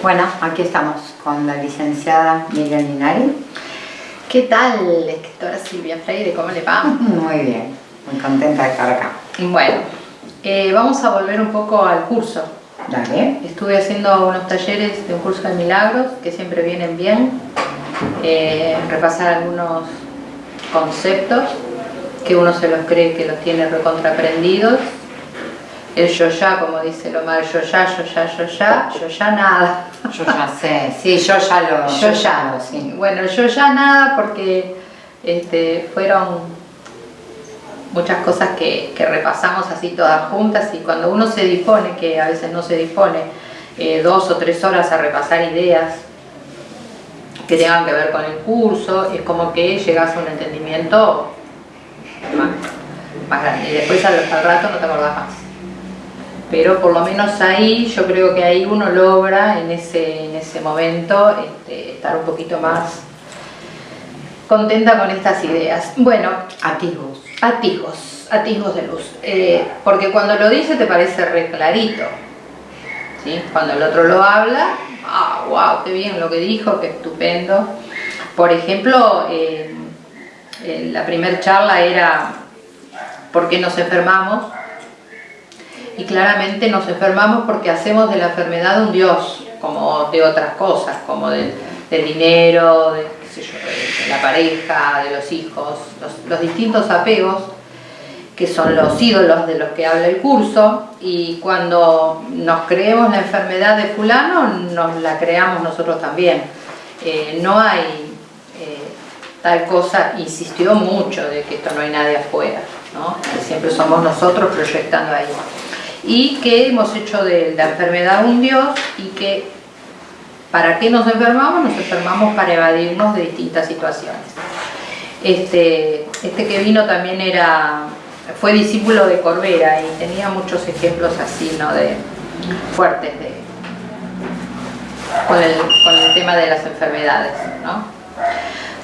Bueno, aquí estamos con la licenciada Miriam Linari. ¿Qué tal, escritora Silvia Freire? ¿Cómo le va? Muy bien, muy contenta de estar acá. Bueno, eh, vamos a volver un poco al curso. Dale. Estuve haciendo unos talleres de un curso de milagros que siempre vienen bien. Eh, repasar algunos conceptos que uno se los cree que los tiene recontraprendidos el yo ya, como dice Lomar, yo ya, yo ya, yo ya, yo ya nada. Yo ya sé, sí, yo ya lo, yo, ya, lo, sí. Bueno, yo ya nada porque este, fueron muchas cosas que, repasamos así todas juntas y cuando uno se dispone, que a veces no se dispone, eh, dos o tres horas a repasar ideas que tengan que ver con el curso, es como que llegas a un entendimiento más, grande y después al, al rato no te acordás más pero por lo menos ahí yo creo que ahí uno logra en ese, en ese momento este, estar un poquito más contenta con estas ideas. Bueno, atisbos. Atisbos, atisbos de luz. Eh, porque cuando lo dice te parece re clarito. ¿sí? Cuando el otro lo habla, ah, wow, qué bien lo que dijo, qué estupendo. Por ejemplo, eh, la primera charla era ¿por qué nos enfermamos? Y claramente nos enfermamos porque hacemos de la enfermedad un Dios, como de otras cosas, como del, dinero, de, la pareja, de los hijos, los, distintos apegos que son los ídolos de los que habla el curso. Y cuando nos creemos la enfermedad de fulano nos la creamos nosotros también. Eh, no hay eh, tal cosa, insistió mucho de que esto no hay nadie afuera ¿no? siempre somos nosotros proyectando ahí y que hemos hecho de la enfermedad un Dios y que ¿para qué nos enfermamos? Nos enfermamos para evadirnos de distintas situaciones. Este, este que vino también era, fue discípulo de Corbera y tenía muchos ejemplos así, ¿no? De, fuertes de, con, el, con el tema de las enfermedades, ¿no?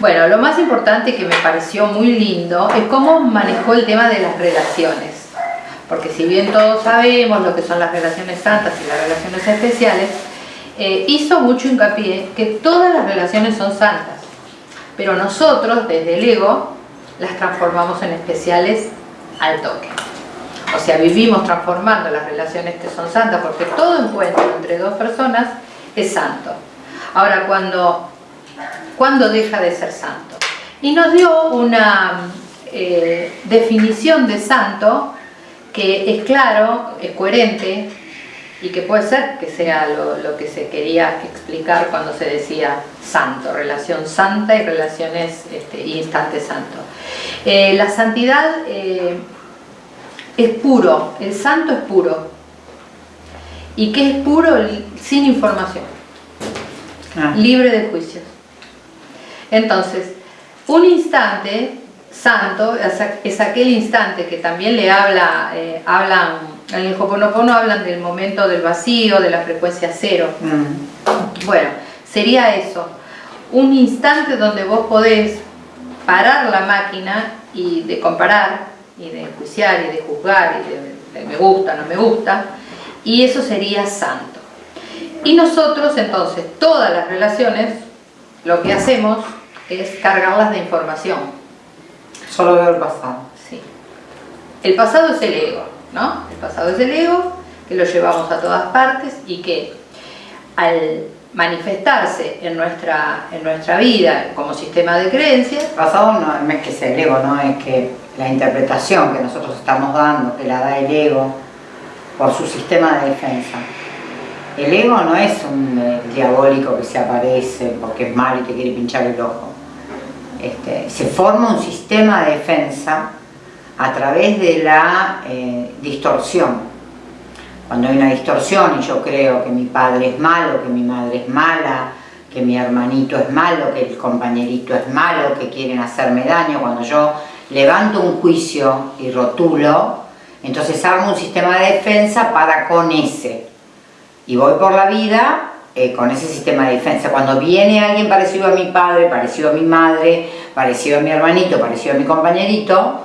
Bueno, lo más importante que me pareció muy lindo es cómo manejó el tema de las relaciones porque si bien todos sabemos lo que son las relaciones santas y las relaciones especiales, eh, hizo mucho hincapié que todas las relaciones son santas, pero nosotros desde el ego las transformamos en especiales al toque. O sea, vivimos transformando las relaciones que son santas porque todo encuentro entre dos personas es santo. Ahora, cuando, cuando deja de ser santo? Y nos dio una eh, definición de santo que es claro, es coherente y que puede ser que sea lo, que se quería explicar cuando se decía santo, relación santa y relaciones este, y instante santo. Eh, la santidad eh, es puro, el santo es puro. ¿Y qué es puro? Sin información, ah. libre de juicios. Entonces, un instante santo es aquel instante que también le habla, eh, hablan, en el Hoponopono hablan del momento del vacío, de la frecuencia cero. Mm. Bueno, sería eso, un instante donde vos podés parar la máquina y de comparar, y de enjuiciar, y de juzgar, y de, me gusta, no me gusta, y eso sería santo. Y nosotros entonces, todas las relaciones, lo que hacemos es cargarlas de información Solo veo el pasado. Sí. El pasado es el ego, ¿no? El pasado es el ego, que lo llevamos a todas partes y que al manifestarse en nuestra, en nuestra vida como sistema de creencias... El pasado no es que sea el ego, ¿no? Es que la interpretación que nosotros estamos dando, que la da el ego, por su sistema de defensa. El ego no es un eh, diabólico que se aparece porque es malo y te quiere pinchar el ojo. Este, se forma un sistema de defensa a través de la eh, distorsión. Cuando hay una distorsión y yo creo que mi padre es malo, que mi madre es mala, que mi hermanito es malo, que el compañerito es malo, que quieren hacerme daño, cuando yo levanto un juicio y rotulo, entonces hago un sistema de defensa para con ese. Y voy por la vida eh, con ese sistema de defensa. Cuando viene alguien parecido a mi padre, parecido a mi madre, parecido a mi hermanito, parecido a mi compañerito,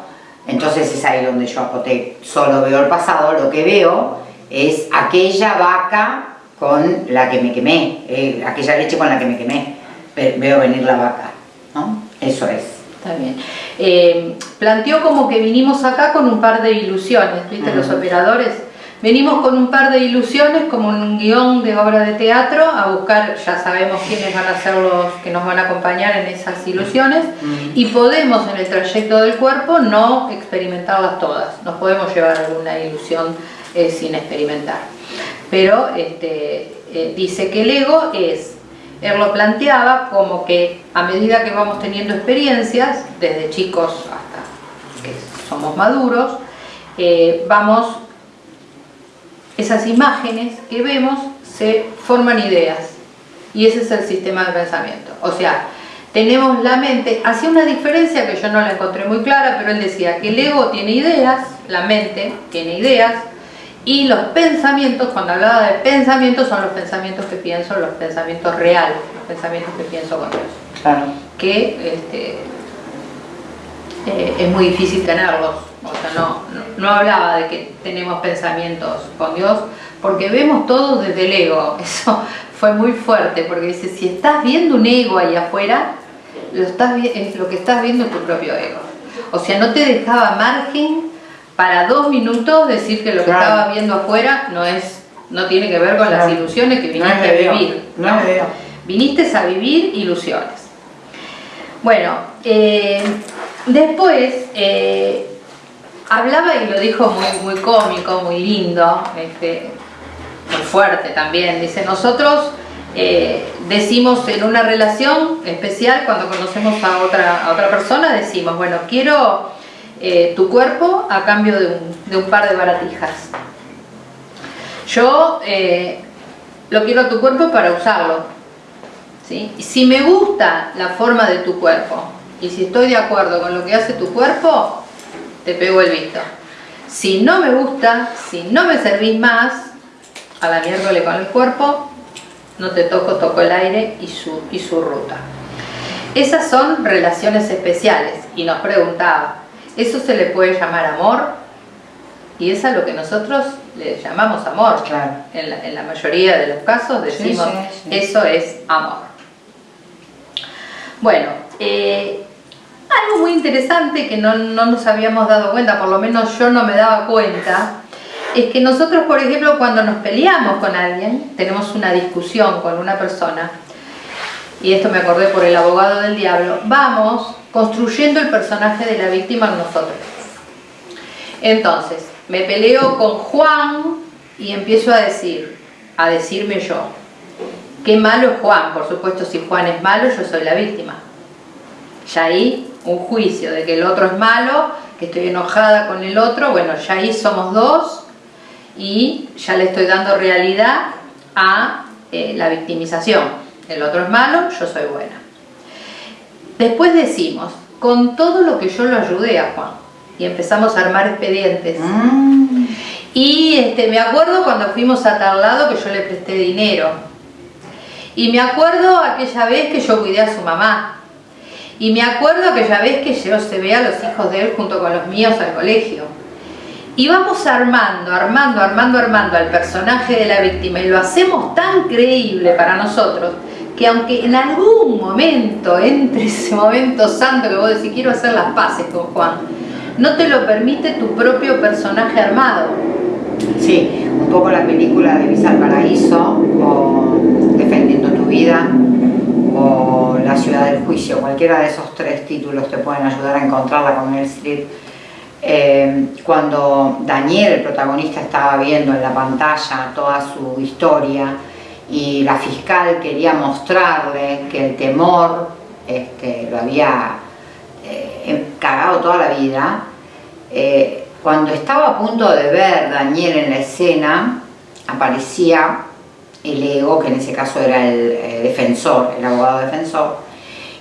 entonces es ahí donde yo apoté, solo veo el pasado, lo que veo es aquella vaca con la que me quemé, eh, aquella leche con la que me quemé, veo venir la vaca, ¿no? Eso es. Está bien. Eh, planteó como que vinimos acá con un par de ilusiones, ¿viste? Los operadores Venimos con un par de ilusiones, como un guion de obra de teatro, a buscar, ya sabemos quiénes van a ser los que nos van a acompañar en esas ilusiones, y podemos en el trayecto del cuerpo no experimentarlas todas, nos podemos llevar alguna ilusión eh, sin experimentar. Pero este, eh, dice que el ego es, él lo planteaba como que a medida que vamos teniendo experiencias, desde chicos hasta que somos maduros, eh, vamos esas imágenes que vemos se forman ideas y ese es el sistema de pensamiento. O sea, tenemos la mente, hacía una diferencia que yo no la encontré muy clara, pero él decía que el ego tiene ideas, la mente tiene ideas, y los pensamientos, cuando hablaba de pensamientos, son los pensamientos que pienso, los pensamientos reales, los pensamientos que pienso con Dios. Claro. Que este, eh, es muy difícil tenerlos. O sea, no, no, hablaba de que tenemos pensamientos con Dios, porque vemos todo desde el ego. Eso fue muy fuerte, porque dice, si estás viendo un ego ahí afuera, lo, estás, es lo que estás viendo es tu propio ego. O sea, no te dejaba margen para dos minutos decir que lo que estaba viendo afuera no es no tiene que ver con las ilusiones que viniste a vivir. No, Viniste a vivir ilusiones. Bueno, eh, después eh, hablaba y lo dijo muy, muy cómico, muy lindo, este, muy fuerte también. Dice, nosotros eh, decimos en una relación especial, cuando conocemos a otra, a otra persona, decimos, bueno, quiero eh, tu cuerpo a cambio de un, par de baratijas. Yo eh, lo quiero a tu cuerpo para usarlo. ¿sí? Si me gusta la forma de tu cuerpo y si estoy de acuerdo con lo que hace tu cuerpo, te pego el visto. Si no me gusta, si no me servís más, a la miércoles con el cuerpo, no te toco, toco el aire y su, y su ruta. Esas son relaciones especiales. Y nos preguntaba, ¿eso se le puede llamar amor? Y es a lo que nosotros le llamamos amor. Claro. En, la, mayoría de los casos decimos, eso es amor. Bueno, eh, algo muy interesante que no, nos habíamos dado cuenta, por lo menos yo no me daba cuenta, es que nosotros, por ejemplo, cuando nos peleamos con alguien, tenemos una discusión con una persona, y esto me acordé por el abogado del diablo, vamos construyendo el personaje de la víctima en nosotros. Entonces, me peleo con Juan y empiezo a decir, a decirme yo, qué malo es Juan, por supuesto si Juan es malo yo soy la víctima. Ya ahí un juicio de que el otro es malo, que estoy enojada con el otro, bueno, ya ahí somos dos y ya le estoy dando realidad a eh, la victimización. El otro es malo, yo soy buena. Después decimos, con todo lo que yo lo ayudé a Juan, y empezamos a armar expedientes. Mm. Y este, me acuerdo cuando fuimos a tal lado que yo le presté dinero. Y me acuerdo aquella vez que yo cuidé a su mamá. Y me acuerdo aquella vez que yo se ve a los hijos de él junto con los míos al colegio. Y vamos armando, armando, armando, armando al personaje de la víctima y lo hacemos tan creíble para nosotros que aunque en algún momento entre ese momento santo que vos decís quiero hacer las paces con Juan, no te lo permite tu propio personaje armado. Sí, un poco la película de Visa al Paraíso o Defendiendo tu vida o La ciudad del juicio, cualquiera de esos tres títulos te pueden ayudar a encontrarla con el Street. Eh, cuando Daniel, el protagonista, estaba viendo en la pantalla toda su historia y la fiscal quería mostrarle que el temor este, lo había eh, cagado toda la vida, eh, cuando estaba a punto de ver Daniel en la escena, aparecía el ego, que en ese caso era el eh, defensor, el abogado defensor,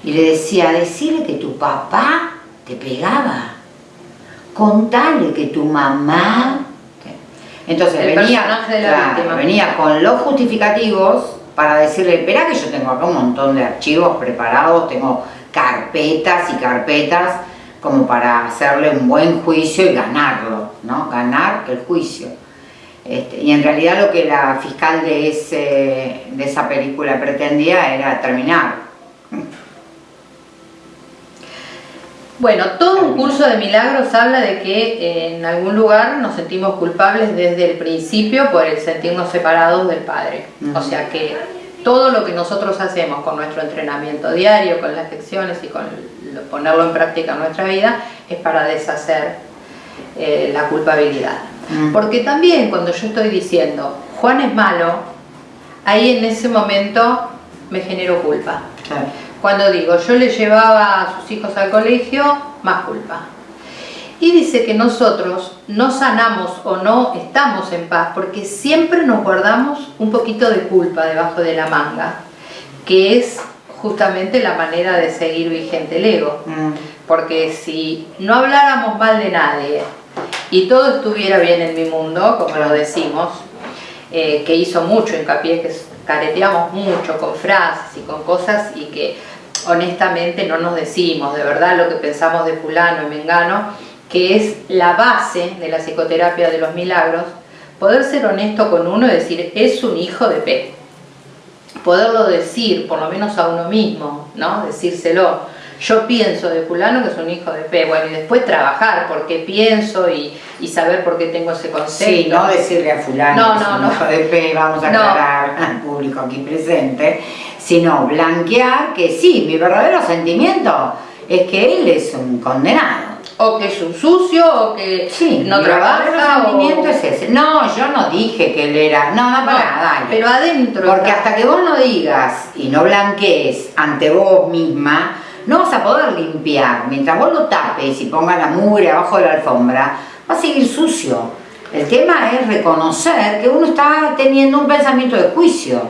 y le decía, decirle que tu papá te pegaba, contale que tu mamá... Entonces venía, venía con los justificativos para decirle, espera que yo tengo acá un montón de archivos preparados, tengo carpetas y carpetas como para hacerle un buen juicio y ganarlo, ¿no? Ganar el juicio. Este, y en realidad lo que la fiscal de, ese, de esa película pretendía era terminar. Bueno, todo un curso de milagros habla de que eh, en algún lugar nos sentimos culpables desde el principio por el sentirnos separados del Padre. O sea que todo lo que nosotros hacemos con nuestro entrenamiento diario, con las lecciones y con ponerlo en práctica en nuestra vida, es para deshacer eh, la culpabilidad. Porque también cuando yo estoy diciendo, Juan es malo, ahí en ese momento me genero culpa. Cuando digo, yo le llevaba a sus hijos al colegio, más culpa. Y dice que nosotros no sanamos o no estamos en paz porque siempre nos guardamos un poquito de culpa debajo de la manga, que es justamente la manera de seguir vigente el ego. Mm. Porque si no habláramos mal de nadie y todo estuviera bien en mi mundo, como lo decimos, eh, que hizo mucho hincapié, que careteamos mucho con frases y con cosas y que honestamente no nos decimos de verdad lo que pensamos de fulano y mengano, que es la base de la psicoterapia de los milagros, poder ser honesto con uno y decir, es un hijo de P. Poderlo decir, por lo menos a uno mismo, ¿no? Decírselo. Yo pienso de fulano que es un hijo de P. Bueno, y después trabajar por qué pienso y, saber por qué tengo ese concepto. Sí, no decirle a fulano que es un hijo de P, vamos a aclarar al público aquí presente, sino blanquear que sí, mi verdadero sentimiento es que él es un condenado. O que es un sucio, o que sí, no trabaja. sentimiento es ese. No, yo no dije que él era. No, no, para nada. Pero adentro. Porque hasta que vos no digas y no blanquees ante vos misma, no vas a poder limpiar. Mientras vos lo tapes y pongas la mugre abajo de la alfombra, va a seguir sucio. El tema es reconocer que uno está teniendo un pensamiento de juicio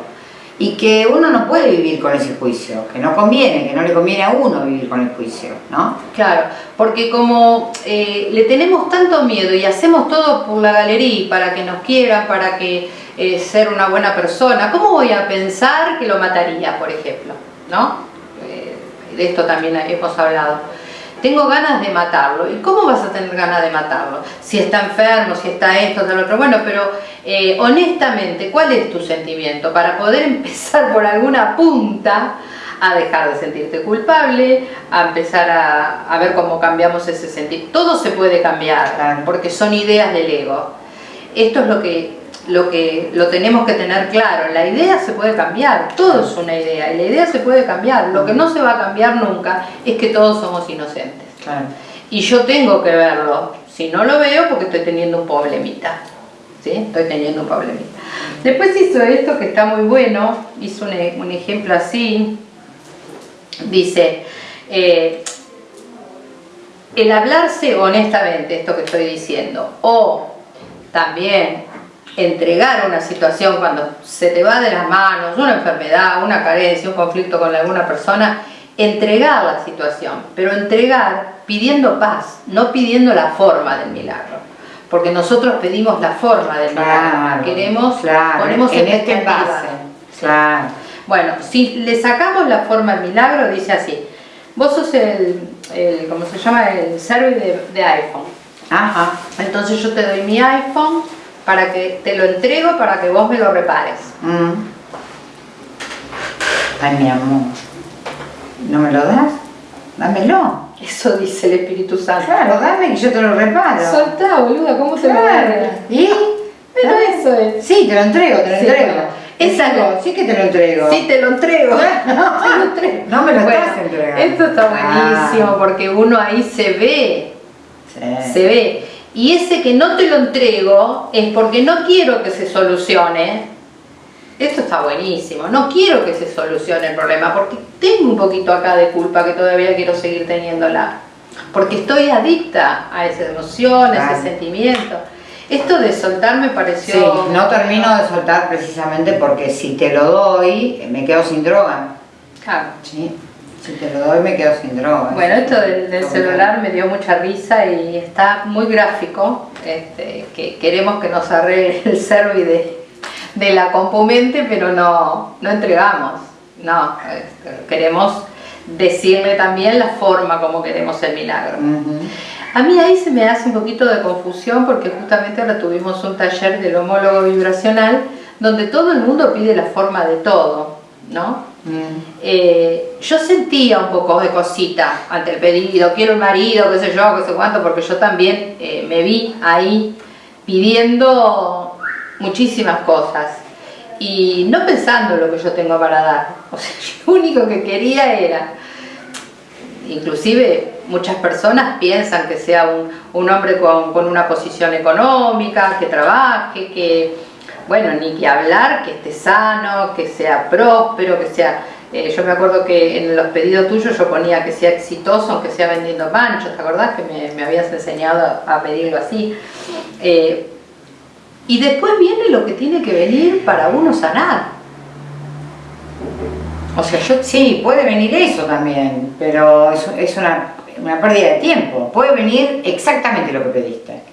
y que uno no puede vivir con ese juicio, que no conviene, que no le conviene a uno vivir con el juicio, ¿no? Claro, porque como eh, le tenemos tanto miedo y hacemos todo por la galería para que nos quiera, para que eh, ser una buena persona, ¿cómo voy a pensar que lo mataría, por ejemplo? ¿No? De esto también hemos hablado tengo ganas de matarlo. ¿Y cómo vas a tener ganas de matarlo? Si está enfermo, si está esto, tal otro. Bueno, pero eh, honestamente, ¿cuál es tu sentimiento? Para poder empezar por alguna punta a dejar de sentirte culpable, a empezar a, ver cómo cambiamos ese sentido. Todo se puede cambiar, porque son ideas del ego. Esto es lo que, lo que lo tenemos que tener claro. La idea se puede cambiar, todo es una idea, y la idea se puede cambiar. Lo que no se va a cambiar nunca es que todos somos inocentes. Y yo tengo que verlo. Si no lo veo, porque estoy teniendo un problemita. ¿Sí? Estoy teniendo un problemita. Después hizo esto que está muy bueno, hizo un, ejemplo así. Dice, eh, el hablarse honestamente, esto que estoy diciendo, o también entregar una situación cuando se te va de las manos, una enfermedad, una carencia, un conflicto con alguna persona, entregar la situación, pero entregar pidiendo paz, no pidiendo la forma del milagro. Porque nosotros pedimos la forma del milagro, queremos, ponemos en este base. Bueno, si le sacamos la forma al milagro, dice así, vos sos el, el ¿cómo se llama? El service de, iPhone. Ajá. Entonces yo te doy mi iPhone para que te lo entrego para que vos me lo repares. Mm. Ay, mi amor. ¿No me lo das? Dámelo. Eso dice el Espíritu Santo. Claro, dame y yo te lo reparo. Soltá, boluda, ¿cómo te lo? ¿Y? Pero eso es. Sí, te lo entrego, te lo entrego. Es algo, sí que te lo entrego. Sí, te lo entrego. No, te lo entrego. no me lo estás entregando. Esto está buenísimo porque uno ahí se ve. Sí. Se ve. Y ese que no te lo entrego es porque no quiero que se solucione. Esto está buenísimo. No quiero que se solucione el problema porque tengo un poquito acá de culpa que todavía quiero seguir teniéndola. Porque estoy adicta a esa emoción, a ese sentimiento. Esto de soltar me pareció... Sí, no termino de soltar precisamente porque si te lo doy, me quedo sin droga. Claro. Sí. Si te lo doy me quedo sin droga. Bueno, esto del, celular me dio mucha risa y está muy gráfico. Este, que queremos que nos arregle el servi de, de la compumente, pero no, no entregamos. No, este, queremos decirle también la forma como queremos el milagro. A mí ahí se me hace un poquito de confusión porque justamente ahora tuvimos un taller del homólogo vibracional donde todo el mundo pide la forma de todo, ¿no? Eh, yo sentía un poco de cosita ante el pedido, quiero un marido, qué sé yo, qué sé cuánto, porque yo también eh, me vi ahí pidiendo muchísimas cosas y no pensando lo que yo tengo para dar. O sea, lo único que quería era, inclusive muchas personas piensan que sea un, hombre con, con, una posición económica, que trabaje, que, bueno, ni que hablar, que esté sano, que sea próspero, que sea... Eh, yo me acuerdo que en los pedidos tuyos yo ponía que sea exitoso, aunque sea vendiendo panchos, ¿te acordás que me, me habías enseñado a pedirlo así? Eh, y después viene lo que tiene que venir para uno sanar. O sea, yo... Sí, puede venir eso también, pero es, es una, una, pérdida de tiempo. Puede venir exactamente lo que pediste.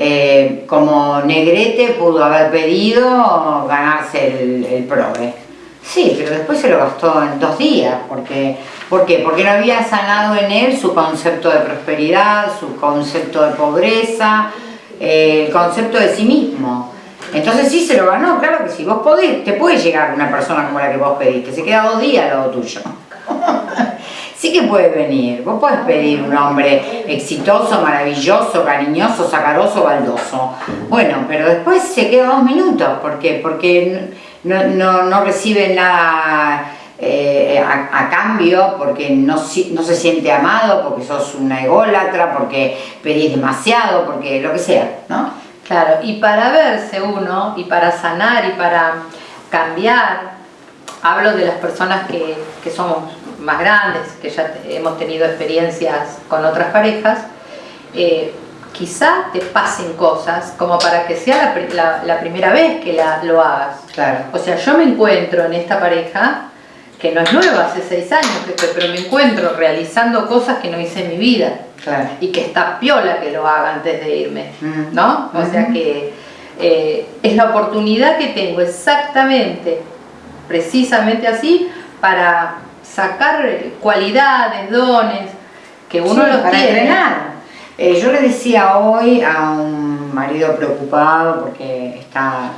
Eh, como Negrete pudo haber pedido ganarse el, el PROVE. Sí, pero después se lo gastó en dos días. Porque, ¿Por qué? Porque no había sanado en él su concepto de prosperidad, su concepto de pobreza, el concepto de sí mismo. Entonces sí se lo ganó, claro que sí, vos podés, te puede llegar una persona como la que vos pediste, se queda dos días al lado tuyo. sí que puede venir, vos podés pedir un hombre exitoso, maravilloso, cariñoso, sacaroso, baldoso. Bueno, pero después se queda dos minutos, ¿por qué? Porque no, no, no recibe nada eh, a, cambio porque no, no, se siente amado, porque sos una ególatra, porque pedís demasiado, porque lo que sea, ¿no? Claro, y para verse uno, y para sanar, y para cambiar, hablo de las personas que, que somos más grandes, que ya hemos tenido experiencias con otras parejas, eh, quizá te pasen cosas como para que sea la, la, primera vez que la, lo hagas. Claro. O sea, yo me encuentro en esta pareja que no es nueva, hace seis años, pero me encuentro realizando cosas que no hice en mi vida. Y que está piola que lo haga antes de irme, mm. ¿no? O sea que eh, es la oportunidad que tengo exactamente, precisamente así, para sacar cualidades, dones, que uno los para entrenar. Eh, yo le decía hoy a un marido preocupado porque está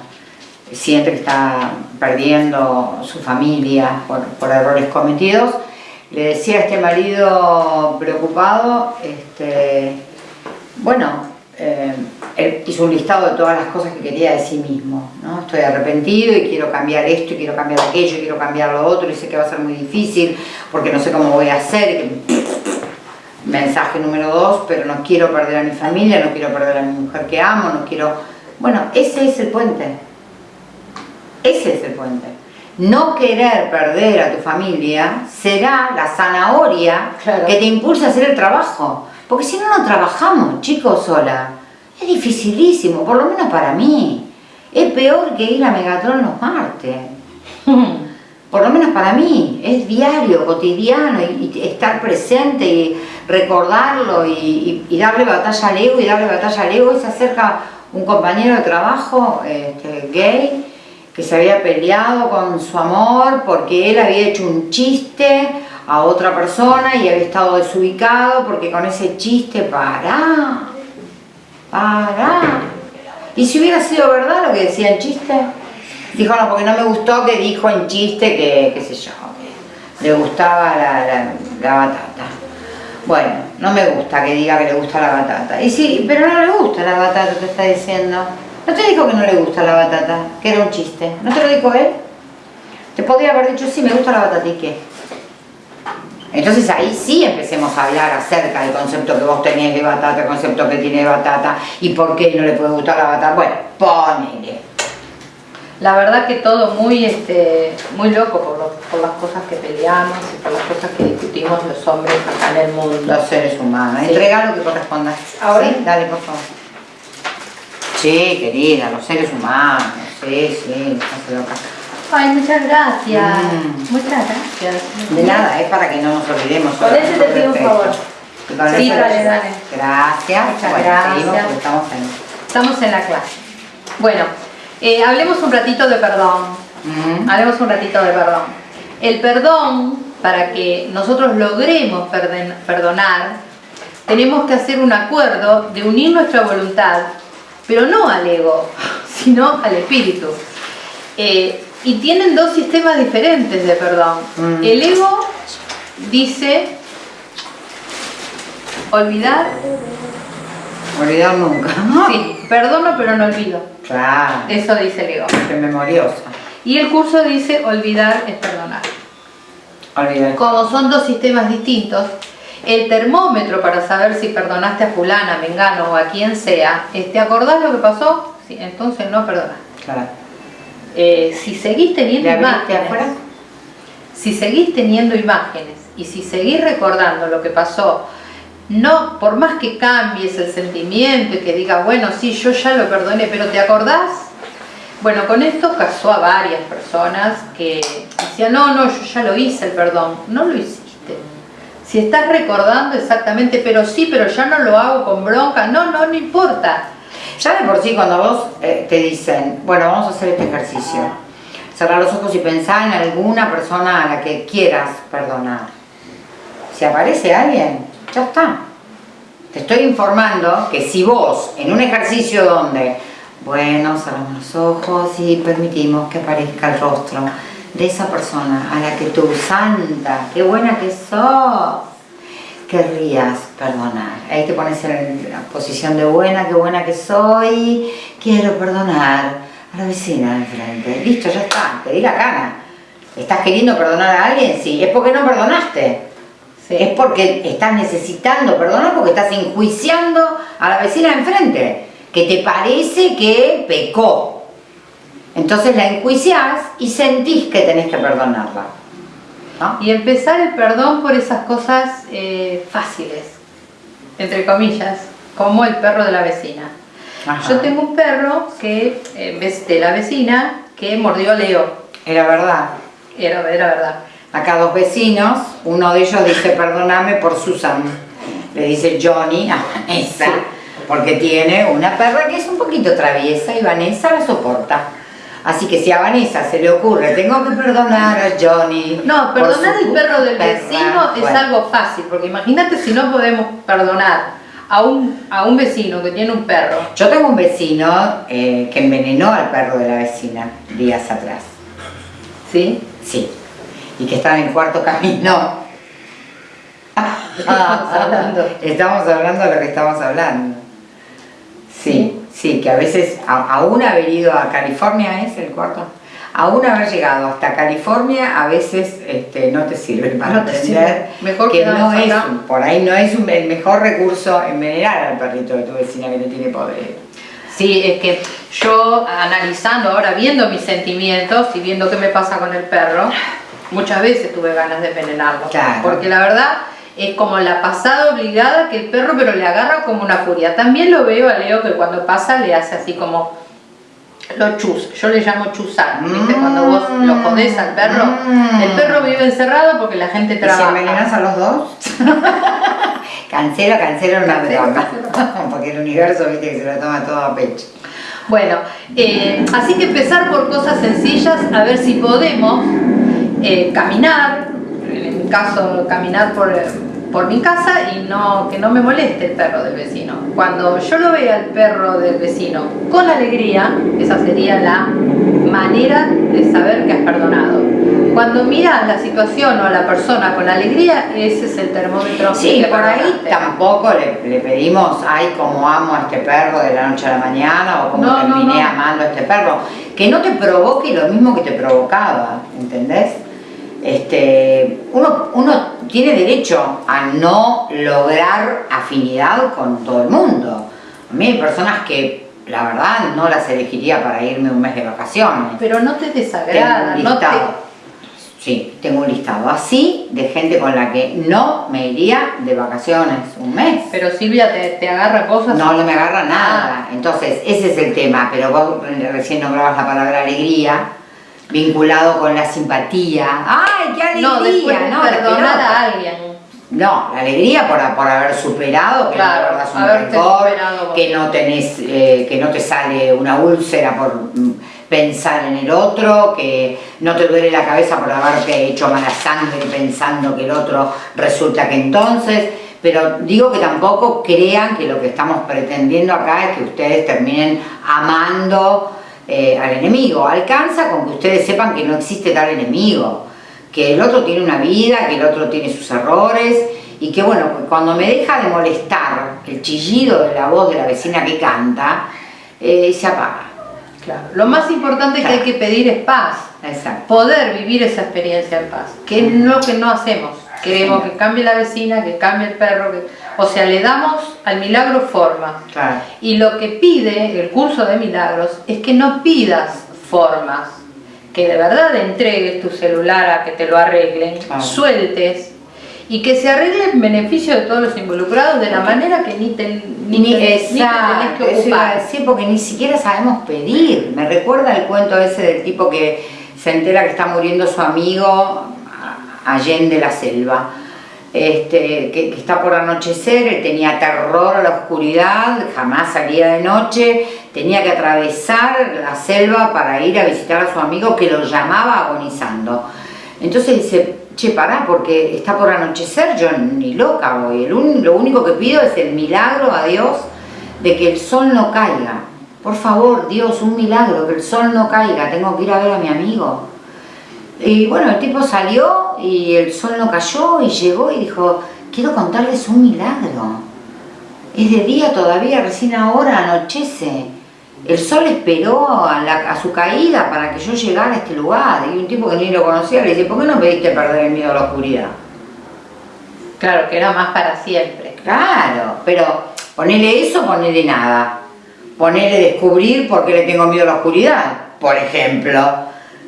siente que está perdiendo su familia por, errores cometidos. Le decía a este marido preocupado, este, bueno, eh, él hizo un listado de todas las cosas que quería de sí mismo, ¿no? Estoy arrepentido y quiero cambiar esto y quiero cambiar aquello y quiero cambiar lo otro y sé que va a ser muy difícil porque no sé cómo voy a hacer. Mensaje número dos, pero no quiero perder a mi familia, no quiero perder a mi mujer que amo, no quiero... Bueno, ese es el puente ese es el puente. No querer perder a tu familia será la zanahoria que te impulsa a hacer el trabajo. Porque si no, no trabajamos, chicos, sola. Es dificilísimo, por lo menos para mí. Es peor que ir a Megatron los martes. por lo menos para mí. Es diario, cotidiano, y, estar presente y recordarlo y, darle batalla al ego y darle batalla al ego. Y se acerca un compañero de trabajo este, gay que se había peleado con su amor porque él había hecho un chiste a otra persona y había estado desubicado porque con ese chiste, para, para. ¿Y si hubiera sido verdad lo que decía en chiste? Dijo, no, porque no me gustó que dijo en chiste que, qué sé yo, que le gustaba la, la batata. Bueno, no me gusta que diga que le gusta la batata. Y sí, pero no le gusta la batata, te está diciendo. ¿No te dijo que no le gusta la batata? Que era un chiste. ¿No te lo dijo él? Te podría haber dicho, sí, me gusta la batata, ¿y qué? Entonces ahí sí empecemos a hablar acerca del concepto que vos tenés de batata, el concepto que tiene de batata y por qué no le puede gustar la batata. Bueno, ponele. La verdad que todo muy este muy loco por, por las cosas que peleamos y por las cosas que discutimos los hombres acá en el mundo. Los seres humanos. Entrega lo que corresponda. ¿Ahora? ¿Sí? Dale, por favor. Sí, querida, los seres humanos, sí, sí, loca. Ay, muchas gracias. Mm. Muchas gracias. De nada, es para que no nos olvidemos. Con ese te pido un favor. Sí, dale, dale. Gracias. Muchas gracias. estamos, en... estamos en la clase. Bueno, eh, hablemos un ratito de perdón. Mm. Hablemos un ratito de perdón. El perdón, para que nosotros logremos perdonar, tenemos que hacer un acuerdo de unir nuestra voluntad, pero no al ego, sino al espíritu. Eh, y tienen dos sistemas diferentes de perdón. Mm. El ego dice olvidar, Olvidar nunca. sí, perdono pero no olvido. Claro, Eso dice el ego. qué memoriosa. Y el curso dice olvidar es perdonar. Olvidar. Como son dos sistemas distintos, el termómetro para saber si perdonaste a fulana, a mengano o a quien sea, ¿te acordás lo que pasó? Sí, entonces no perdonás. Claro. Eh, si seguís teniendo ¿Le abriste imágenes, afuera? si seguís teniendo imágenes y si seguís recordando lo que pasó, no, por más que cambies el sentimiento y que digas, bueno, sí, yo ya lo perdoné, pero ¿te acordás? Bueno, con esto casó a varias personas que decían, no, no, yo ya lo hice el perdón. No lo hiciste. Si estás recordando exactamente, pero sí, pero ya no lo hago con bronca, no, no, no importa. Ya de por sí cuando vos eh, te dicen, bueno, vamos a hacer este ejercicio, cerrar los ojos y pensar en alguna persona a la que quieras perdonar. Si aparece alguien, ya está. Te estoy informando que si vos, en un ejercicio donde, bueno, cerramos los ojos y permitimos que aparezca el rostro de esa persona a la que tú, santa, qué buena que sos, querrías perdonar. Ahí te pones en la posición de buena, qué buena que soy, quiero perdonar a la vecina de enfrente. Listo, ya está, te di la gana. ¿Estás queriendo perdonar a alguien? Sí, es porque no perdonaste. Sí. Es porque estás necesitando perdonar porque estás enjuiciando a la vecina de enfrente, que te parece que pecó. Entonces la enjuiciás y sentís que tenés que perdonarla. ¿No? Y empezar el perdón por esas cosas eh, fáciles, entre comillas, como el perro de la vecina. Ajá. Yo tengo un perro que, eh, ves- de la vecina que mordió a Leo. Era verdad. Era, era verdad. Acá dos vecinos, uno de ellos dice perdóname por Susan, le dice Johnny a Vanessa, porque tiene una perra que es un poquito traviesa y Vanessa la soporta. Así que si a Vanessa se le ocurre, tengo que perdonar a Johnny. No, perdonar el perro del perra", vecino es bueno, algo fácil, porque imagínate si no podemos perdonar a un, a un vecino que tiene un perro. Yo tengo un vecino eh, que envenenó al perro de la vecina días atrás. ¿Sí? Sí. Y que estaba en cuarto camino. Estamos hablando. Estamos hablando de lo que estamos hablando. Sí, sí, que a veces, a- aún haber ido a California, ¿es el cuarto? Aún haber llegado hasta California, a veces este, no te sirve para No te entender. Mejor que no quedarnos es, acá. por ahí no es un- el mejor recurso envenenar al perrito de tu vecina que te tiene poder. Sí, es que yo analizando ahora, viendo mis sentimientos y viendo qué me pasa con el perro, muchas veces tuve ganas de envenenarlo. Claro. Porque la verdad es como la pasada obligada que el perro pero le agarra como una furia. También lo veo a Leo que cuando pasa le hace así como lo chus, yo le llamo chusar, ¿viste? Cuando vos lo jodés al perro, Mm. el perro vive encerrado porque la gente ¿Y si trabaja. envenenas a los dos? cancela, cancela una broma. Porque el universo, viste, que se lo toma todo a pecho. Bueno, eh, así que empezar por cosas sencillas, a ver si podemos eh, caminar, caso caminar por, eh, por mi casa y no que no me moleste el perro del vecino. Cuando yo lo vea al perro del vecino con alegría, esa sería la manera de saber que has perdonado. Cuando miras la situación o a la persona con alegría, ese es el termómetro. Sí, que por ahí tampoco le, le pedimos, ay, como amo a este perro de la noche a la mañana o como No, no, terminé no. amando a este perro. Que no te provoque lo mismo que te provocaba, ¿entendés? Este, uno, uno tiene derecho a no lograr afinidad con todo el mundo. A mí hay personas que, la verdad, no las elegiría para irme un mes de vacaciones. Pero no te Tengo desagrada, un no te, listado. Sí, tengo un listado así de gente con la que no me iría de vacaciones un mes. Pero Silvia te, te agarra cosas. No, no me agarra nada. Entonces, ese es el tema. Pero vos recién nombrabas la palabra alegría, vinculado con la simpatía. ¡Ay, qué alegría! No, después No, perdonar a alguien. No, la alegría por, por haber superado, que Claro, no guardas un rencor, que no tenés, eh, que no te sale una úlcera por mm, pensar en el otro, que no te duele la cabeza por haberte hecho mala sangre pensando que el otro resulta que entonces, Pero digo que tampoco crean que lo que estamos pretendiendo acá es que ustedes terminen amando eh, al enemigo. Alcanza con que ustedes sepan que no existe tal enemigo, que el otro tiene una vida, que el otro tiene sus errores y que bueno, cuando me deja de molestar el chillido de la voz de la vecina que canta, eh, se apaga. Claro. Lo más importante que hay que pedir es paz. Exacto. Poder vivir esa experiencia en paz, que es lo que no hacemos. Queremos que cambie la vecina, que cambie el perro, que... o sea, le damos al milagro forma. Claro. Y lo que pide el curso de milagros es que no pidas formas, que de verdad entregues tu celular a que te lo arreglen, Claro. sueltes y que se arregle en beneficio de todos los involucrados de la manera que ni te, ni Ni, te- ni te exacto, tenés que ocupar. porque ni siquiera sabemos pedir. Me recuerda el cuento ese del tipo que se entera que está muriendo su amigo allende la selva. Este, que, está por anochecer, tenía terror a la oscuridad, jamás salía de noche, tenía que atravesar la selva para ir a visitar a su amigo que lo llamaba agonizando. Entonces dice, che, pará, porque está por anochecer, yo ni loca voy. Lo único que pido es el milagro a Dios de que el sol no caiga. Por favor, Dios, un milagro, que el sol no caiga, tengo que ir a ver a mi amigo. Y bueno, el tipo salió y el sol no cayó y llegó y dijo, quiero contarles un milagro. Es de día todavía, recién ahora anochece. El sol esperó a, la- a su caída para que yo llegara a este lugar. Y un tipo que ni lo conocía le dice, ¿por qué no pediste perder el miedo a la oscuridad? Claro, que era más para siempre. Claro, pero ponele eso, ponele nada. Ponele descubrir por qué le tengo miedo a la oscuridad, por ejemplo.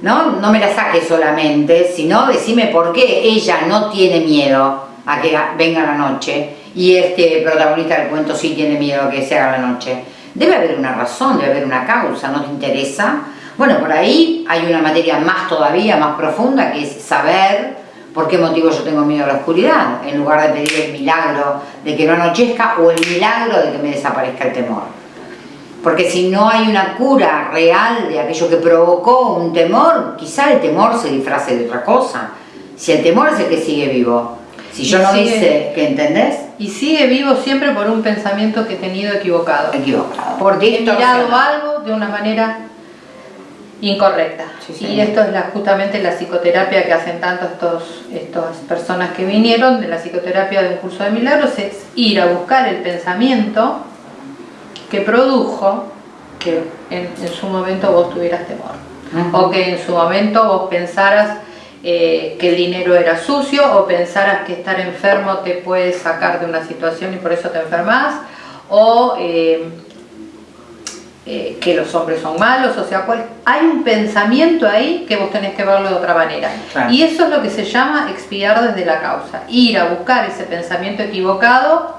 ¿No? No me la saques solamente, sino decime por qué ella no tiene miedo a que venga la noche y este protagonista del cuento sí tiene miedo a que se haga la noche. Debe haber una razón, debe haber una causa, ¿no te interesa? Bueno, por ahí hay una materia más todavía, más profunda, que es saber por qué motivo yo tengo miedo a la oscuridad, en lugar de pedir el milagro de que no anochezca o el milagro de que me desaparezca el temor. Porque si no hay una cura real de aquello que provocó un temor, quizá el temor se disfrace de otra cosa. Si el temor es el que sigue vivo. Si yo Y no sigue- hice, ¿que entendés? Y sigue vivo siempre por un pensamiento que he tenido equivocado. Equivocado. Porque he mirado algo de una manera incorrecta. Sí. Y esto es la- justamente la psicoterapia que hacen tanto estos, estas personas que vinieron de la psicoterapia de un curso de milagros, es ir a buscar el pensamiento que produjo que en, en su momento vos tuvieras temor. O que en su momento vos pensaras eh, que el dinero era sucio o pensaras que estar enfermo te puede sacar de una situación y por eso te enfermas o eh, eh, que los hombres son malos, o sea, cual- hay un pensamiento ahí que vos tenés que verlo de otra manera. Claro. Y eso es lo que se llama expiar desde la causa, ir a buscar ese pensamiento equivocado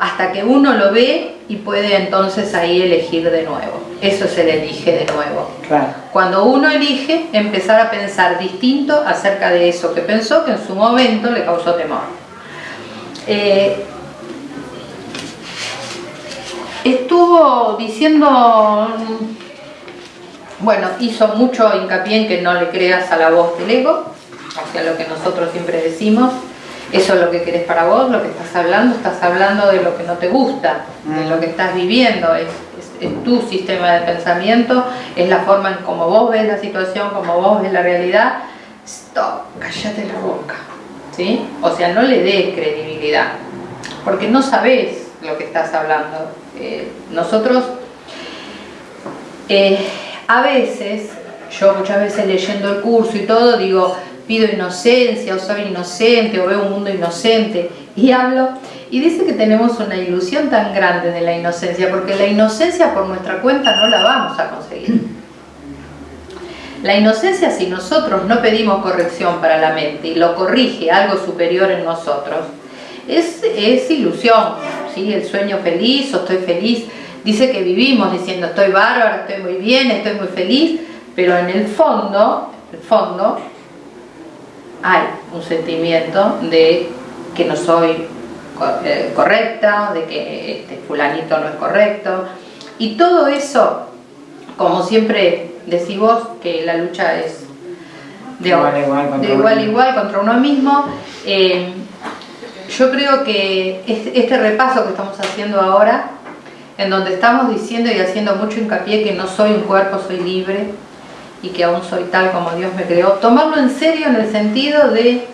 hasta que uno lo ve y puede entonces ahí elegir de nuevo. Eso es el elige de nuevo. Claro. Cuando uno elige empezar a pensar distinto acerca de eso que pensó que en su momento le causó temor. Eh, estuvo diciendo, bueno, hizo mucho hincapié en que no le creas a la voz del ego, hacia lo que nosotros siempre decimos, eso es lo que querés para vos, lo que estás hablando, estás hablando de lo que no te gusta, de lo que estás viviendo, es, es- es tu sistema de pensamiento, es la forma en cómo vos ves la situación, cómo vos ves la realidad. Stop, cállate la boca, ¿sí? O sea, no le des credibilidad, porque no sabés lo que estás hablando. Eh, nosotros, eh, a veces, yo muchas veces leyendo el curso y todo, digo, pido inocencia, o soy inocente, o veo un mundo inocente, y hablo, y dice que tenemos una ilusión tan grande de la inocencia, porque la inocencia por nuestra cuenta no la vamos a conseguir. La inocencia, si nosotros no pedimos corrección para la mente y lo corrige algo superior en nosotros, es, es ilusión, ¿sí? el sueño feliz o estoy feliz. Dice que vivimos diciendo estoy bárbaro, estoy muy bien, estoy muy feliz, pero en el fondo, el fondo, hay un sentimiento de que no soy eh, correcta, de que este fulanito no es correcto. Y todo eso, como siempre decís vos, que la lucha es de Igual a igual contra de uno igual a mismo. igual contra uno mismo. eh, yo creo que este repaso que estamos haciendo ahora, en donde estamos diciendo y haciendo mucho hincapié que no soy un cuerpo, soy libre y que aún soy tal como Dios me creó, tomarlo en serio en el sentido de,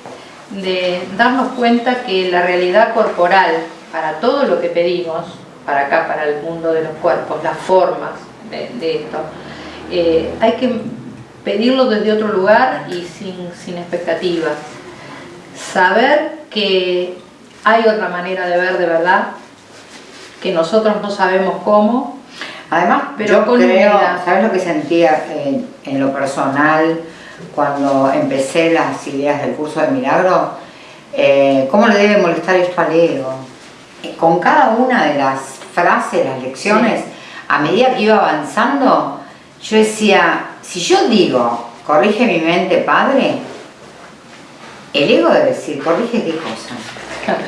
darnos cuenta que la realidad corporal, para todo lo que pedimos, para acá, para el mundo de los cuerpos, las formas de, esto, eh, hay que pedirlo desde otro lugar y sin, sin expectativas. Saber que hay otra manera de ver de verdad, que nosotros no sabemos cómo. Además, pero yo creo, ¿sabes lo que sentía en, lo personal cuando empecé las ideas del curso de milagro? Eh, ¿Cómo le debe molestar esto al ego? Eh, con cada una de las frases, las lecciones, a medida que iba avanzando, yo decía, si yo digo, corrige mi mente, padre, el ego debe decir, corrige qué cosa.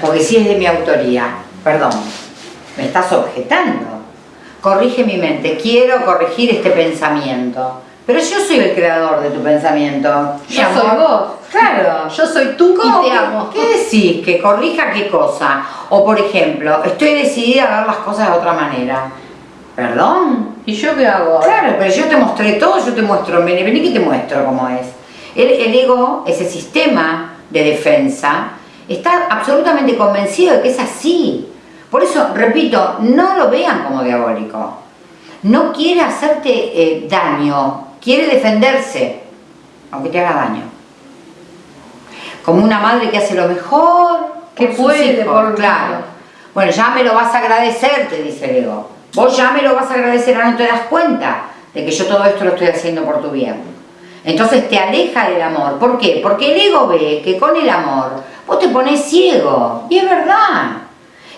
Porque si es de mi autoría, perdón, me estás objetando. Corrige mi mente, quiero corregir este pensamiento. Pero yo soy el creador de tu pensamiento. Yo soy vos. Claro. Yo soy tú y te amo. ¿Qué decís? ¿Que corrija qué cosa? O por ejemplo, estoy decidida a ver las cosas de otra manera. ¿Perdón? ¿Y yo qué hago? Claro, pero yo te mostré todo, yo te muestro, vení, vení que te muestro cómo es. El, el ego, ese sistema de defensa, está absolutamente convencido de que es así. Por eso, repito, no lo vean como diabólico. No quiere hacerte eh, daño, quiere defenderse, aunque te haga daño. Como una madre que hace lo mejor que puede, por claro. Bueno, ya me lo vas a agradecer, te dice el ego. Vos ya me lo vas a agradecer, ahora no te das cuenta de que yo todo esto lo estoy haciendo por tu bien. Entonces te aleja del amor. ¿Por qué? Porque el ego ve que con el amor vos te pones ciego. Y es verdad.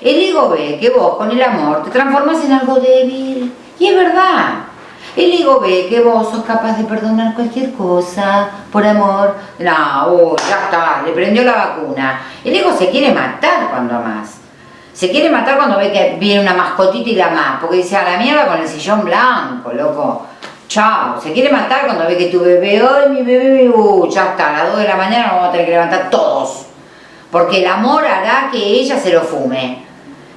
El ego ve que vos con el amor te transformas en algo débil. Y es verdad. El ego ve que vos sos capaz de perdonar cualquier cosa por amor. No, oh, ya está, le prendió la vacuna. El ego se quiere matar cuando amás. Se quiere matar cuando ve que viene una mascotita y la más. Porque dice, a la mierda con el sillón blanco, loco. Chao. Se quiere matar cuando ve que tu bebé, ay, mi bebé, uh, ya está, a las 2 de la mañana nos vamos a tener que levantar todos. Porque el amor hará que ella se lo fume.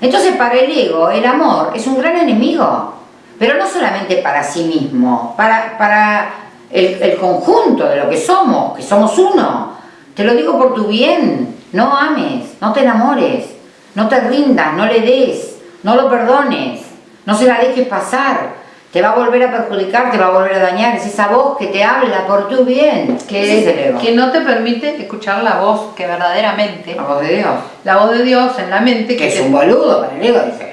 Entonces para el ego, el amor es un gran enemigo pero no solamente para sí mismo, para, para el, conjunto de lo que somos, que somos uno. Te lo digo por tu bien, no ames, no te enamores, no te rindas, no le des, no lo perdones, no se la dejes pasar. Te va a volver a perjudicar, te va a volver a dañar, es esa voz que te habla por tu bien. Que, que no te permite escuchar la voz que verdaderamente... La voz de Dios. La voz de Dios en la mente. Que, es un boludo para el ego, dice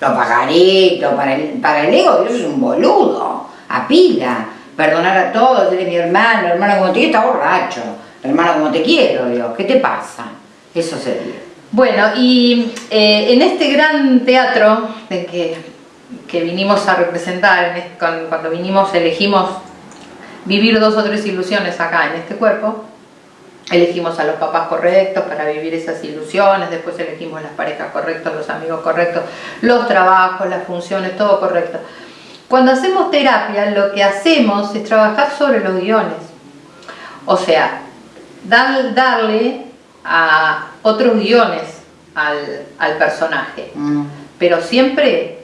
lo pagarito, para el, para el ego Dios es un boludo, a pila, perdonar a todos, eres mi hermano, hermano como te quiero, está borracho, hermano como te quiero, Dios, ¿qué te pasa? Eso sería. Bueno, y eh, en este gran teatro de que, que vinimos a representar, cuando vinimos elegimos vivir dos o tres ilusiones acá en este cuerpo, elegimos a los papás correctos para vivir esas ilusiones, después elegimos las parejas correctas, los amigos correctos, los trabajos, las funciones, todo correcto. Cuando hacemos terapia, lo que hacemos es trabajar sobre los guiones. O sea, darle a otros guiones al, personaje, mm. pero siempre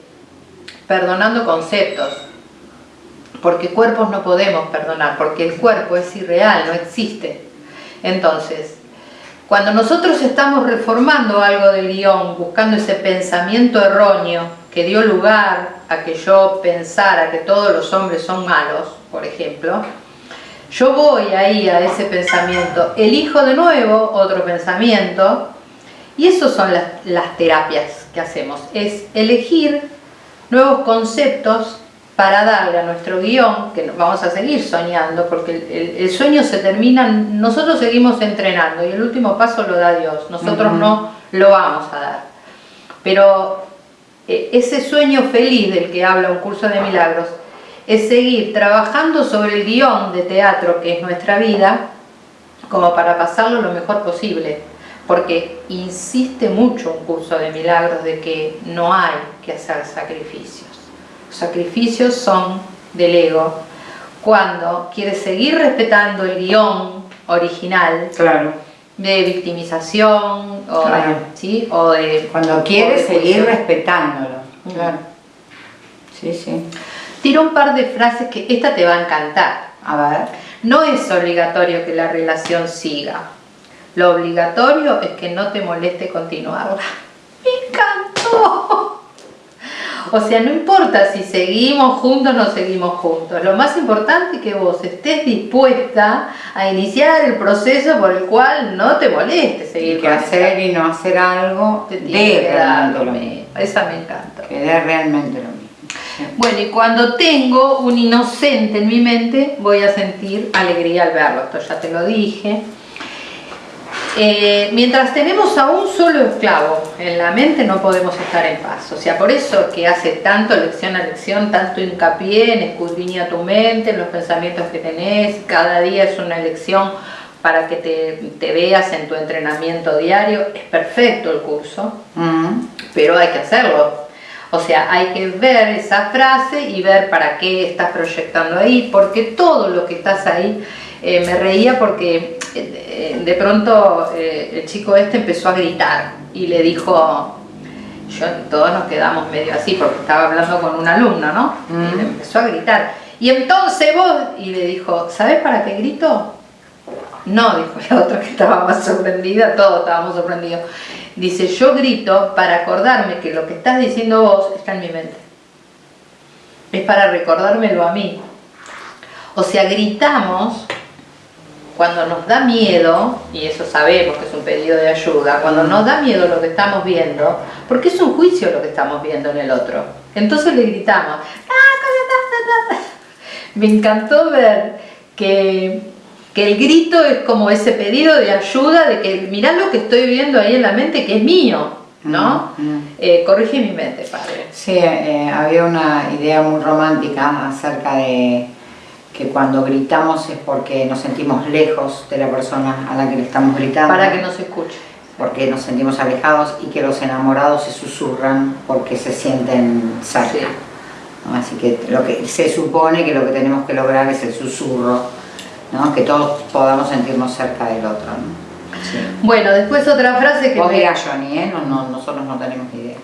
perdonando conceptos, porque cuerpos no podemos perdonar, porque el cuerpo es irreal, no existe. Entonces, cuando nosotros estamos reformando algo del guion, buscando ese pensamiento erróneo que dio lugar a que yo pensara que todos los hombres son malos, por ejemplo, yo voy ahí a ese pensamiento, elijo de nuevo otro pensamiento, y eso son las, las terapias que hacemos, es elegir nuevos conceptos para darle a nuestro guion, que vamos a seguir soñando, porque el, sueño se termina, nosotros seguimos entrenando y el último paso lo da Dios, nosotros no lo vamos a dar. Pero eh, ese sueño feliz del que habla un curso de milagros es seguir trabajando sobre el guion de teatro que es nuestra vida, como para pasarlo lo mejor posible, porque insiste mucho un curso de milagros de que no hay que hacer sacrificios sacrificios son del ego cuando quiere seguir respetando el guion original claro. de victimización o, Claro. ¿sí? o de... Cuando de seguir respetándolo. Claro. Sí, sí. Tiro un par de frases que esta te va a encantar. A ver. No es obligatorio que la relación siga. Lo obligatorio es que no te moleste continuarla. ¡Me encantó! O sea, no importa si seguimos juntos o no seguimos juntos. Lo más importante es que vos estés dispuesta a iniciar el proceso por el cual no te moleste seguir Y que hacer y no hacer algo te de tiene que dar realmente lo lo mismo. mismo. Esa me encanta. Que dé realmente lo mismo. Bueno, y cuando tengo un inocente en mi mente, voy a sentir alegría al verlo. Esto ya te lo dije. Eh, mientras tenemos a un solo esclavo en la mente, no podemos estar en paz. O sea, por eso que hace tanto lección a lección, tanto hincapié en escudriña tu mente, en los pensamientos que tenés. Cada día es una elección para que te, te veas en tu entrenamiento diario. Es perfecto el curso Mm. pero hay que hacerlo. O sea, hay que ver esa frase y ver para qué estás proyectando ahí, porque todo lo que estás ahí, eh, me reía porque eh, de pronto eh, el chico este empezó a gritar y le dijo, yo todos nos quedamos medio así porque estaba hablando con un alumno, ¿no? Y le empezó a gritar. Y entonces vos, y le dijo, ¿sabes para qué grito? No, dijo la otra que estaba más sorprendida, todos estábamos sorprendidos. Dice, yo grito para acordarme que lo que estás diciendo vos está en mi mente. Es para recordármelo a mí. O sea, gritamos cuando nos da miedo, y eso sabemos que es un pedido de ayuda, cuando nos da miedo lo que estamos viendo, porque es un juicio lo que estamos viendo en el otro. Entonces le gritamos. "Ah, Me encantó ver que, que el grito es como ese pedido de ayuda, de que mirá lo que estoy viendo ahí en la mente que es mío, ¿no? Mm, mm. Eh, corrige mi mente, padre. Sí, eh, había una idea muy romántica acerca de que cuando gritamos es porque nos sentimos lejos de la persona a la que le estamos gritando. Para que no se escuche. Porque nos sentimos alejados y que los enamorados se susurran porque se sienten cerca. Sí. ¿no? Así que lo que se supone que lo que tenemos que lograr es el susurro, ¿no? que todos podamos sentirnos cerca del otro. ¿no? Sí. Bueno, después otra frase que Vos me- dirás, Johnny, ¿eh? No, no, nosotros no tenemos idea.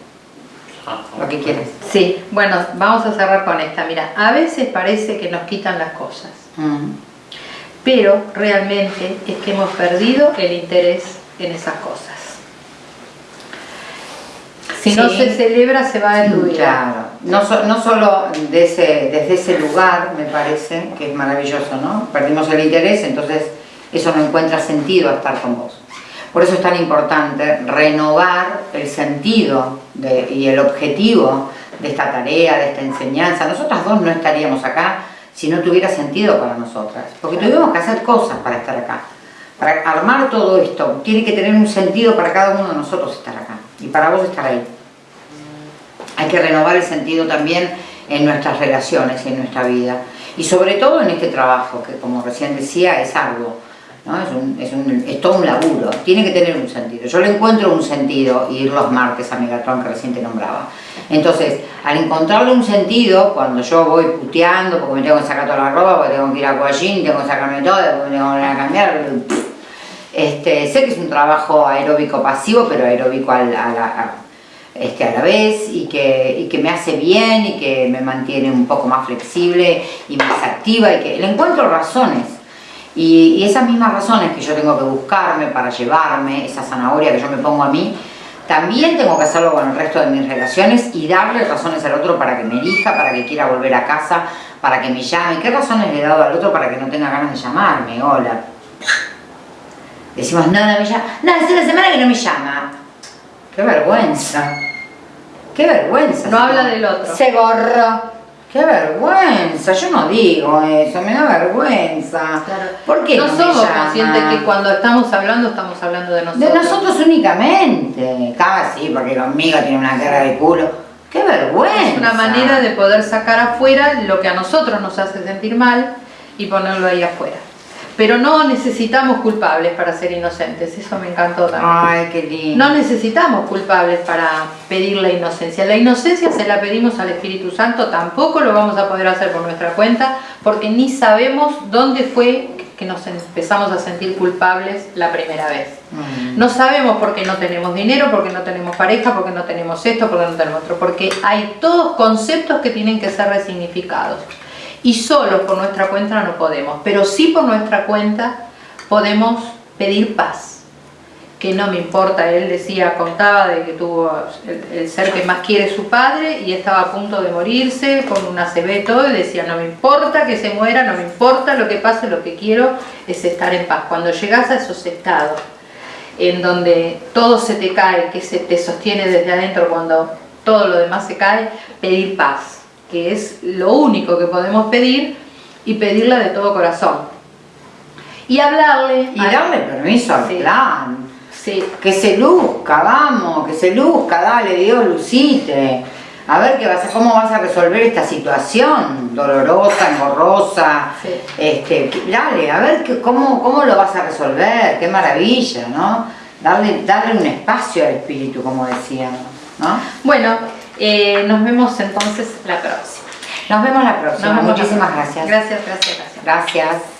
Lo que quieres. Sí, bueno, vamos a cerrar con esta. Mira, a veces parece que nos quitan las cosas, Mm. pero realmente es que hemos perdido el interés en esas cosas. Si no se celebra, se va tu vida. Claro, no, so- no solo de ese, desde ese lugar, me parece, que es maravilloso, ¿no? Perdimos el interés, entonces eso no encuentra sentido a estar con vos. Por eso es tan importante renovar el sentido de- y el objetivo de esta tarea, de esta enseñanza. Nosotras dos no estaríamos acá si no tuviera sentido para nosotras, porque tuvimos que hacer cosas para estar acá. Para armar todo esto, tiene que tener un sentido para cada uno de nosotros estar acá y para vos estar ahí. Hay que renovar el sentido también en nuestras relaciones y en nuestra vida. Y sobre todo en este trabajo, que como recién decía, es arduo. Es, un- es, un- es todo un laburo. Tiene que tener un sentido. Yo le encuentro un sentido ir los martes a Megatron que recién te nombraba. Entonces, al encontrarle un sentido, cuando yo voy puteando, porque me tengo que sacar toda la ropa, porque tengo que ir a Coallín, tengo que sacarme todo, porque me tengo que cambiar, este, sé que es un trabajo aeróbico pasivo, pero aeróbico a la, este, a la vez y que, y que me hace bien y que me mantiene un poco más flexible y más activa y que le encuentro razones. Y, y esas mismas razones que yo tengo que buscarme para llevarme, esa zanahoria que yo me pongo a mí, también tengo que hacerlo con el resto de mis relaciones y darle razones al otro para que me elija, para que quiera volver a casa, para que me llame. ¿Qué razones le he dado al otro para que no tenga ganas de llamarme? Hola. Decimos, no, no me llama. No, hace una semana que no me llama. Qué vergüenza. Qué vergüenza. No habla del otro. Se borra. Qué vergüenza. Yo no digo eso, me da vergüenza. ¿Por qué no, somos conscientes que cuando estamos hablando, estamos hablando de nosotros. De nosotros únicamente. Casi, porque conmigo tiene una cara de culo. ¡Qué vergüenza! Es una manera de poder sacar afuera lo que a nosotros nos hace sentir mal y ponerlo ahí afuera. Pero no necesitamos culpables para ser inocentes, eso me encantó también. Ay, qué lindo. No necesitamos culpables para pedir la inocencia. La inocencia se la pedimos al Espíritu Santo, tampoco lo vamos a poder hacer por nuestra cuenta, porque ni sabemos dónde fue que nos empezamos a sentir culpables la primera vez. Mm. No sabemos por qué no tenemos dinero, por qué no tenemos pareja, por qué no tenemos esto, por qué no tenemos otro, porque hay todos conceptos que tienen que ser resignificados. Y solo por nuestra cuenta no podemos, pero sí por nuestra cuenta podemos pedir paz. Que no me importa, él decía, contaba de que tuvo el, ser que más quiere su padre y estaba a punto de morirse con una CB todo y decía, no me importa que se muera, no me importa lo que pase, lo que quiero es estar en paz. Cuando llegas a esos estados en donde todo se te cae, que se te sostiene desde adentro cuando todo lo demás se cae, pedir paz, que es lo único que podemos pedir y pedirla de todo corazón. Y hablarle... Y darle permiso al Sí. plan. Sí, Que se luzca, vamos, que se luzca, dale Dios, lucite. A ver qué vas a, cómo vas a resolver esta situación dolorosa, engorrosa. Sí. Este, dale, a ver que, cómo, cómo lo vas a resolver, qué maravilla, ¿no? Darle, darle un espacio al espíritu, como decíamos, ¿no? Bueno, eh, nos vemos entonces la próxima. Nos vemos la próxima. Vemos la Muchísimas próxima. gracias. Gracias, gracias, gracias. Gracias.